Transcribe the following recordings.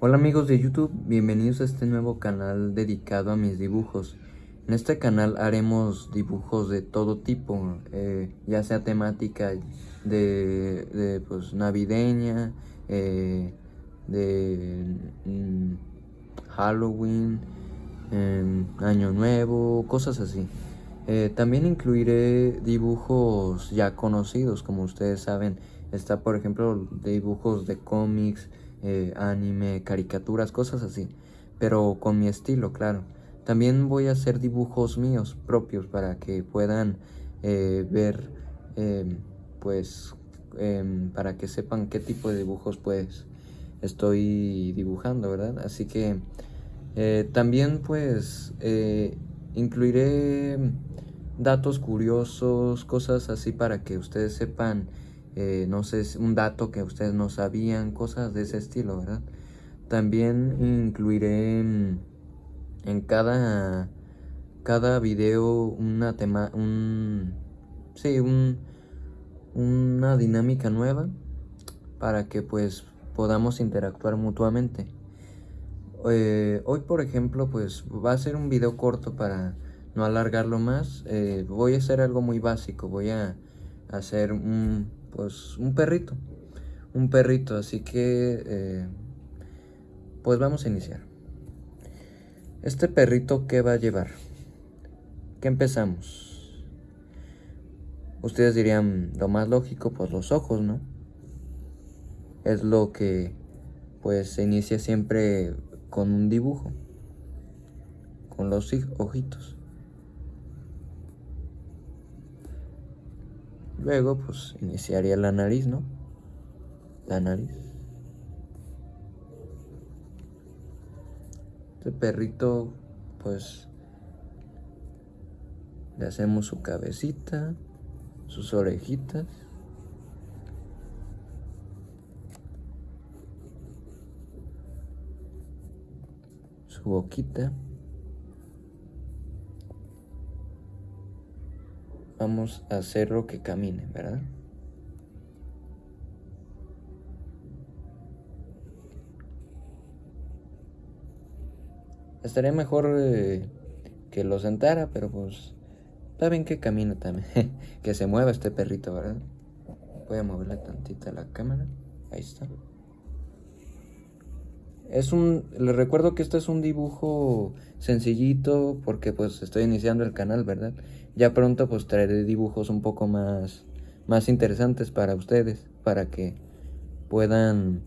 Hola amigos de YouTube, bienvenidos a este nuevo canal dedicado a mis dibujos. En este canal haremos dibujos de todo tipo, eh, ya sea temática de, pues, navideña, eh, de mm, Halloween, Año Nuevo, cosas así. Eh, también incluiré dibujos ya conocidos, como ustedes saben. Está por ejemplo dibujos de cómics, eh, anime, caricaturas, cosas así, pero con mi estilo, claro. También voy a hacer dibujos míos propios para que puedan eh, ver, em, pues, em, para que sepan qué tipo de dibujos pues estoy dibujando, ¿verdad? Así que eh, también pues incluiré datos curiosos, cosas así para que ustedes sepan eh, no sé, un dato que ustedes no sabían, cosas de ese estilo, ¿verdad? También incluiré en, cada, cada video una tema, un, sí, un, una dinámica nueva para que pues podamos interactuar mutuamente. Eh, hoy por ejemplo pues va a ser un video corto para no alargarlo más. Eh, voy a hacer algo muy básico, voy a hacer un pues un perrito, un perrito, así que eh, pues vamos a iniciar. Este perrito, ¿qué va a llevar? ¿Qué empezamos? Ustedes dirían, lo más lógico, pues los ojos, ¿no? Es lo que pues se inicia siempre con un dibujo, con los ojitos. Luego, pues, iniciaría la nariz, ¿no? La nariz. Este perrito, pues, le hacemos su cabecita, sus orejitas. Su boquita. Vamos a hacerlo que camine, ¿verdad? Estaría mejor eh, que lo sentara, pero pues está bien que camine también. que se mueva este perrito, ¿verdad? Voy a moverle tantita la cámara. Ahí está. Es un, les recuerdo que este es un dibujo sencillito porque pues estoy iniciando el canal, ¿verdad? Ya pronto pues traeré dibujos un poco más, más interesantes para ustedes, para que puedan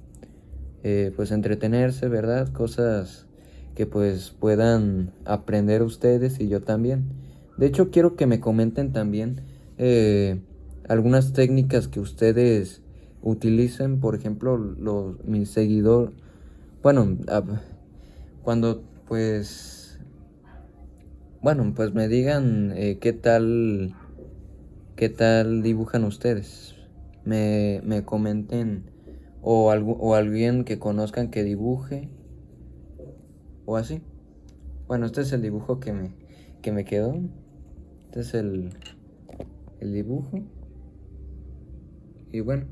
eh, pues entretenerse, ¿verdad? Cosas que pues puedan aprender ustedes y yo también. De hecho quiero que me comenten también eh, algunas técnicas que ustedes utilicen, por ejemplo, los, mis seguidores bueno, cuando pues, bueno, pues me digan eh, qué tal, qué tal dibujan ustedes. Me, me comenten o, o alguien que conozcan que dibuje o así. Bueno, este es el dibujo que me, que me quedó. Este es el, el dibujo. Y bueno.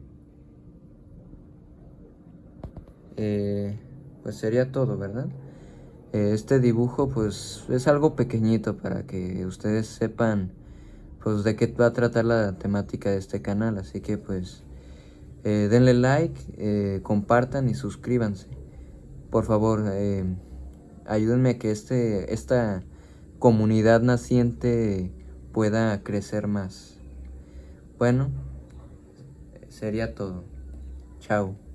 Eh, pues sería todo, ¿verdad? Eh, este dibujo pues es algo pequeñito para que ustedes sepan pues de qué va a tratar la temática de este canal, así que pues eh, denle like, eh, compartan y suscríbanse. Por favor, ayúdenme a que este, esta comunidad naciente pueda crecer más. Bueno, sería todo. Chao.